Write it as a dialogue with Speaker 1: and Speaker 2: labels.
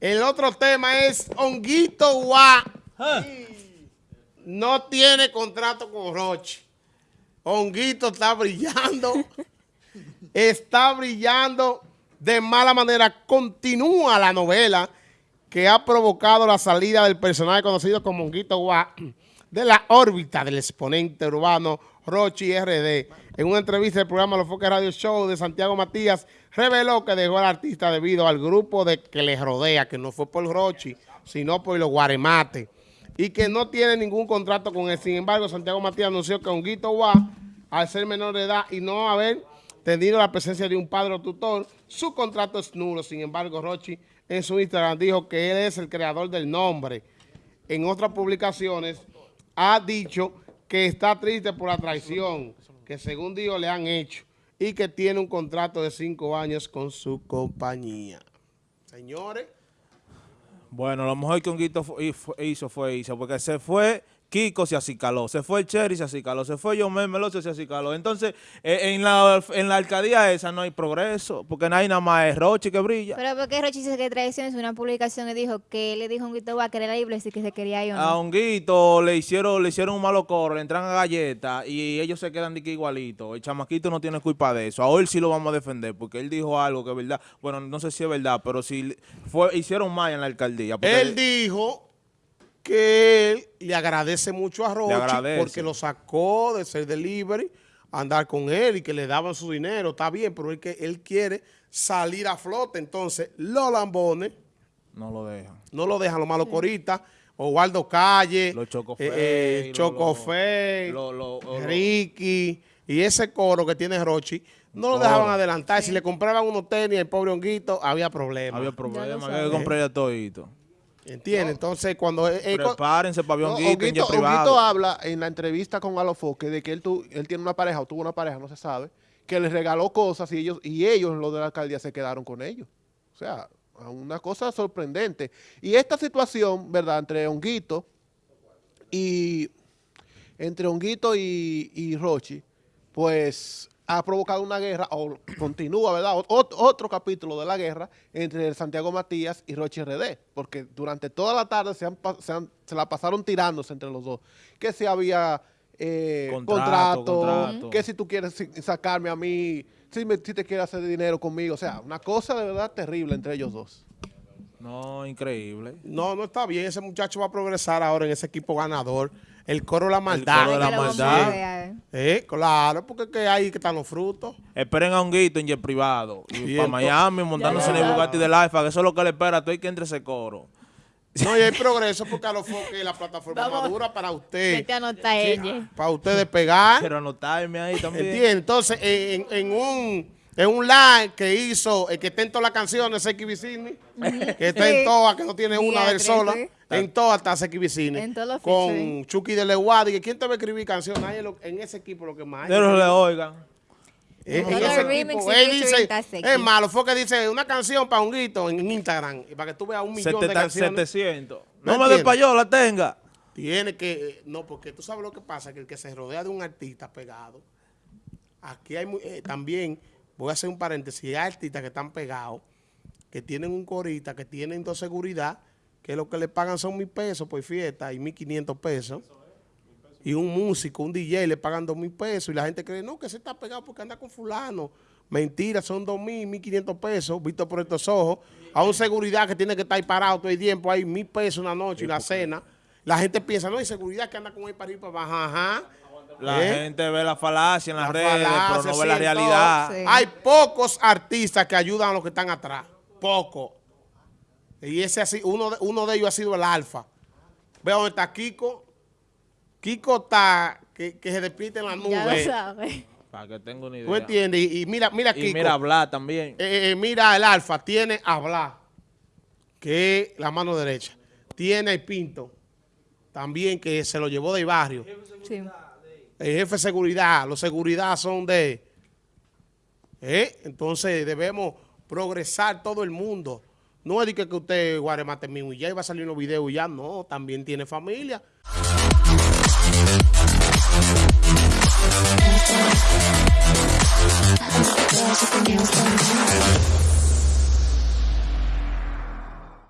Speaker 1: El otro tema es Honguito Guá. No tiene contrato con Roche. Honguito está brillando. está brillando de mala manera. Continúa la novela que ha provocado la salida del personaje conocido como Honguito Guá de la órbita del exponente urbano Rochi RD. En una entrevista del programa Los Foques Radio Show de Santiago Matías, reveló que dejó al artista debido al grupo de que le rodea, que no fue por Rochi, sino por los guaremates, y que no tiene ningún contrato con él. Sin embargo, Santiago Matías anunció que Honguito Guá, al ser menor de edad y no haber tenido la presencia de un padre o tutor, su contrato es nulo. Sin embargo, Rochi en su Instagram dijo que él es el creador del nombre. En otras publicaciones ha dicho que está triste por la traición que según dijo le han hecho y que tiene un contrato de cinco años con su compañía. Señores.
Speaker 2: Bueno, lo mejor que Honguito hizo fue hizo, porque se fue Kiko se acicaló, se fue el Cherry se acicaló, se fue John Meloso se acicaló. Entonces, eh, en, la, en la alcaldía esa no hay progreso, porque no hay nada más es Rochi que brilla.
Speaker 3: Pero porque Rochi dice que traición es una publicación y dijo que le dijo a Honguito va a querer libre y que se quería ir.
Speaker 2: A Honguito le hicieron, le hicieron un malo coro, le entran a galletas y ellos se quedan de que igualito. El chamaquito no tiene culpa de eso. A él sí lo vamos a defender, porque él dijo algo que es verdad. Bueno, no sé si es verdad, pero si fue, hicieron mal en la alcaldía.
Speaker 1: Él dijo que él le agradece mucho a Rochi porque lo sacó de ser delivery, andar con él y que le daban su dinero, está bien, pero él, que él quiere salir a flote, entonces los lambones
Speaker 2: no lo dejan.
Speaker 1: No lo dejan los malos coristas, Oswaldo Calle,
Speaker 2: los Chocofey,
Speaker 1: eh, eh Ricky y ese coro que tiene Rochi, no lo dejaban adelantar. Si le compraban unos tenis al pobre honguito, había problemas.
Speaker 2: Había problemas, había que comprar todito.
Speaker 1: ¿Entiendes? Entonces, cuando...
Speaker 2: Prepárense para
Speaker 4: no, Honguito, privado. habla en la entrevista con Alofoque de que él, él tiene una pareja o tuvo una pareja, no se sabe, que les regaló cosas y ellos, y ellos, los de la alcaldía, se quedaron con ellos. O sea, una cosa sorprendente. Y esta situación, ¿verdad?, entre Honguito y... Entre Honguito y, y Rochi, pues ha provocado una guerra, o continúa, ¿verdad? otro capítulo de la guerra entre Santiago Matías y Roche RD, porque durante toda la tarde se, se, la pasaron tirándose entre los dos. Que si había eh, contrato, que si tú quieres sacarme a mí, si, si te quieres hacer dinero conmigo, o sea, una cosa de verdad terrible entre ellos dos.
Speaker 2: No, increíble.
Speaker 1: No, no está bien. Ese muchacho va a progresar ahora en ese equipo ganador. El coro de la maldad.
Speaker 2: El coro de la maldad.
Speaker 1: Eh, claro, porque es que ahí que están los frutos.
Speaker 2: Esperen a un guito en jet privado. Y, para Miami montándose en el Bugatti del Alfa, que eso es lo que le espera el que entre ese coro.
Speaker 1: No, y hay progreso porque a los foques la plataforma madura para usted. Para usted despegar.
Speaker 2: Pero anotarme ahí también.
Speaker 1: ¿Entiendes? Entonces, en, en un es un live que hizo, el que está en todas las canciones, Seki Vicini, que está en todas, que no tiene una del sola. En todas está Seki Vicini. Con Chucky de Leguadi. ¿Quién te va a escribir canciones? en ese equipo lo que más hay.
Speaker 2: Pero le oigan.
Speaker 1: En, ese equipo. Él dice, es malo, fue que dice una canción para un grito en Instagram, para que tú veas un millón de canciones.
Speaker 2: 700. No, me des para la tenga.
Speaker 1: Tiene que, no, porque tú sabes lo que pasa, que el que se rodea de un artista pegado, aquí hay eh, también voy a hacer un paréntesis, hay artistas que están pegados, que tienen un corita, que tienen dos seguridad, que lo que le pagan son mil pesos por fiesta y mil quinientos pesos. Y un músico, un DJ le pagan dos mil pesos y la gente cree, no, que se está pegado porque anda con fulano. Mentira, son dos mil, mil quinientos pesos, visto por estos ojos. A un seguridad que tiene que estar ahí parado todo el tiempo, hay mil pesos una noche y la cena. La gente piensa, no, hay seguridad que anda con él para ir para abajo, ajá.
Speaker 2: La ¿Eh? gente ve la falacia en las redes, pero no ve la realidad.
Speaker 1: Hay pocos artistas que ayudan a los que están atrás. Pocos. Y ese así, uno de, uno de ellos ha sido el Alfa. Veo dónde está Kiko. Kiko está, que, se despide en la nube. Ya lo sabe.
Speaker 2: Para que tenga una idea.
Speaker 1: ¿Tú entiendes? Y, mira, mira Kiko.
Speaker 2: Y mira hablar también.
Speaker 1: Eh, eh, mira el Alfa, tiene hablar, que es la mano derecha. Tiene el Pinto, también que se lo llevó del barrio. Sí el jefe de seguridad, los seguridad son de... ¿eh? Entonces debemos progresar todo el mundo. No es de que, usted guaremate mismo y ya iba a salir los videos y ya no, también tiene familia.